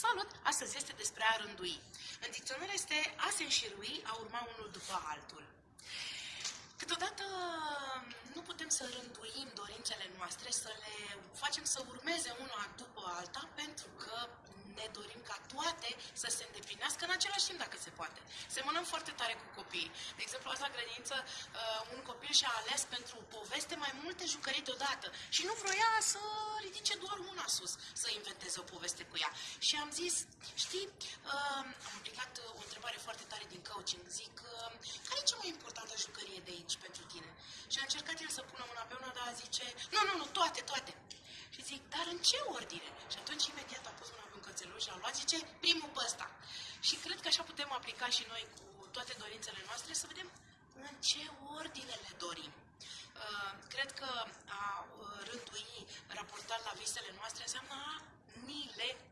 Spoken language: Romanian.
Salut! Astăzi este despre a rândui. În dicționar este a se înșirui, a urma unul după altul. Câteodată nu putem să rânduim dorințele noastre, să le facem să urmeze una după alta, pentru că ne dorim ca toate să se îndeplinească în același timp, dacă se poate. Semănăm foarte tare cu copiii. De exemplu, azi la grădiniță, uh, un copil și-a ales pentru poveste mai multe jucării deodată și nu vroia să ridice doar una sus, să inventeze o poveste cu ea. Și am zis, știi, uh, am aplicat o întrebare foarte tare din coaching, zic, uh, care e cea mai importantă jucărie de aici pentru tine? Și a încercat el să pună una pe una, dar zice, nu, nu, nu, toate, toate. Și zic, dar în ce ordine? Și atunci imediat a pus mâna pe un cățeluș și a luat, zice, primul pe ăsta. Și cred că așa putem aplica și noi cu toate dorințele noastre să vedem în ce ordine le dorim. Uh, cred că a uh, rândui raportat la visele noastre înseamnă a ni le clarifica. Ceau!